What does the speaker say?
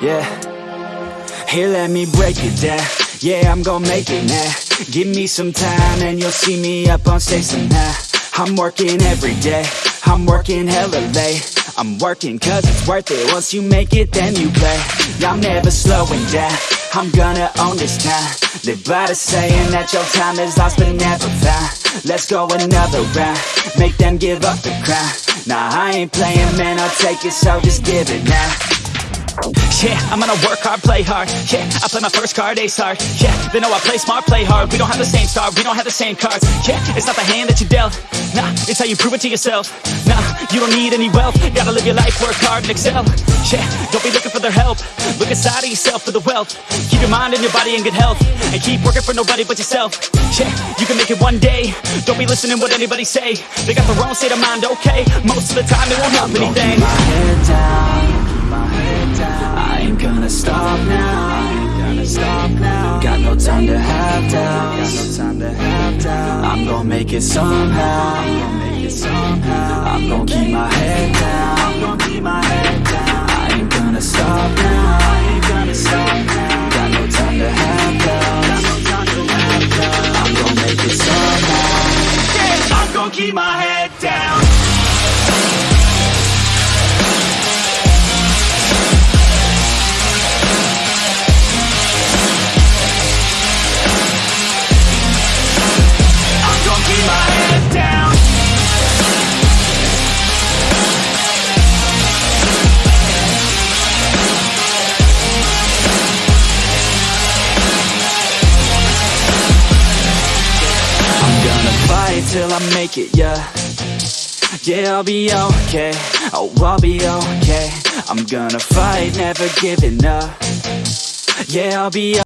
Yeah. Here, let me break it down. Yeah, I'm gonna make it now. Give me some time and you'll see me up on stage somehow. I'm working every day. I'm working hella late. I'm working cause it's worth it. Once you make it, then you play. I'm never slowing down. I'm gonna own this town. Live by the saying that your time is lost but never found. Let's go another round. Make them give up the crown. Nah, I ain't playing, man. I'll take it, so just give it now. Yeah, I'm gonna work hard, play hard. Yeah, I play my first card, ace hard Yeah, they know I play smart, play hard. We don't have the same star, we don't have the same cards. Yeah, it's not the hand that you dealt. Nah, it's how you prove it to yourself. Nah, you don't need any wealth. Gotta live your life, work hard and excel. Yeah, don't be looking for their help. Look inside of yourself for the wealth. Keep your mind and your body in good health. And keep working for nobody but yourself. Yeah, you can make it one day. Don't be listening what anybody say. They got the wrong state of mind, okay. Most of the time it won't help anything stop now. Stop now. Got no time to have doubts. I'm gonna make it somehow. I'm gonna keep my head down. I'm gonna keep my head down. I ain't gonna stop now. I ain't gonna stop now. Got no time to have doubts. Got no time to have doubts. I'm gonna make it somehow. I'm gonna keep my head till I make it, yeah. Yeah, I'll be okay, oh, I'll be okay. I'm gonna fight, never giving up. Yeah, I'll be